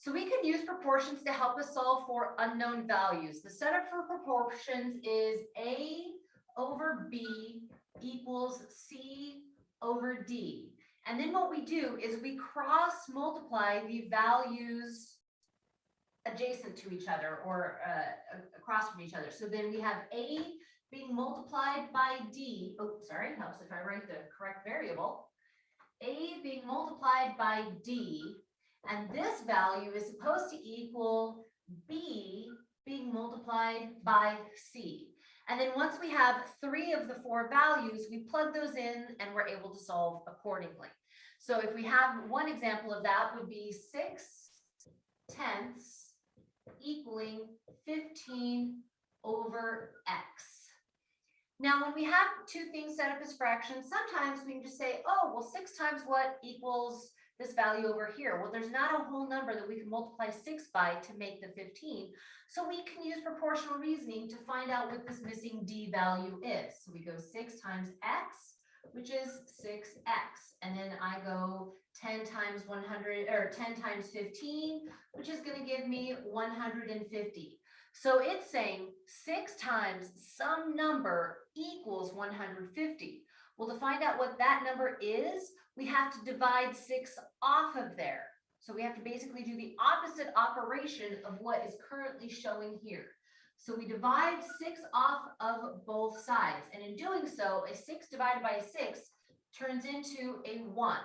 So we can use proportions to help us solve for unknown values. The setup for proportions is A over B equals C over D. And then what we do is we cross multiply the values adjacent to each other or uh, across from each other. So then we have A being multiplied by D. Oh, sorry, helps if I write the correct variable. A being multiplied by D, and this value is supposed to equal B being multiplied by C. And then once we have three of the four values, we plug those in and we're able to solve accordingly. So if we have one example of that would be six tenths equaling fifteen over X. Now, when we have two things set up as fractions, sometimes we can just say, oh, well, six times what equals this value over here? Well, there's not a whole number that we can multiply six by to make the fifteen. So we can use proportional reasoning to find out what this missing D value is. So we go six times X, which is six X. And then I go ten times one hundred, or ten times fifteen, which is gonna give me one hundred and fifty. So it's saying six times some number equals one hundred fifty. Well, to find out what that number is, we have to divide six off of there. So we have to basically do the opposite operation of what is currently showing here. So we divide six off of both sides, and in doing so, a six divided by a six turns into a one.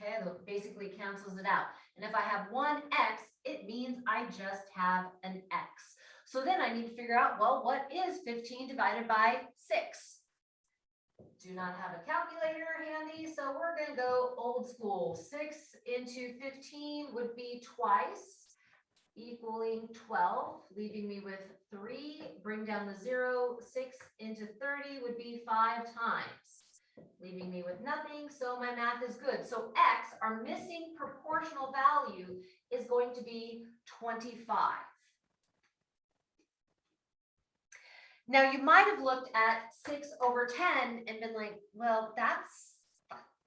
Okay, that basically cancels it out. And if I have one x, it means I just have an x. So then I need to figure out, well, what is fifteen divided by six? Do not have a calculator handy, so we're gonna go old school. Six into fifteen would be twice, equaling twelve, leaving me with three. Bring down the zero. Six into thirty would be five times, leaving me with nothing, so my math is good. So x, our missing proportional value, is going to be twenty-five. Now, you might have looked at six over ten and been like, well, that's,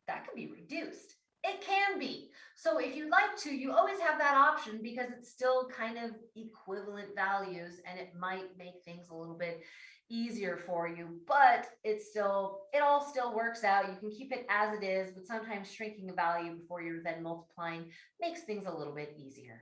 that could be reduced. It can be. So if you'd like to, you always have that option because it's still kind of equivalent values and it might make things a little bit easier for you, but it's still, it all still works out. You can keep it as it is, but sometimes shrinking a value before you're then multiplying makes things a little bit easier.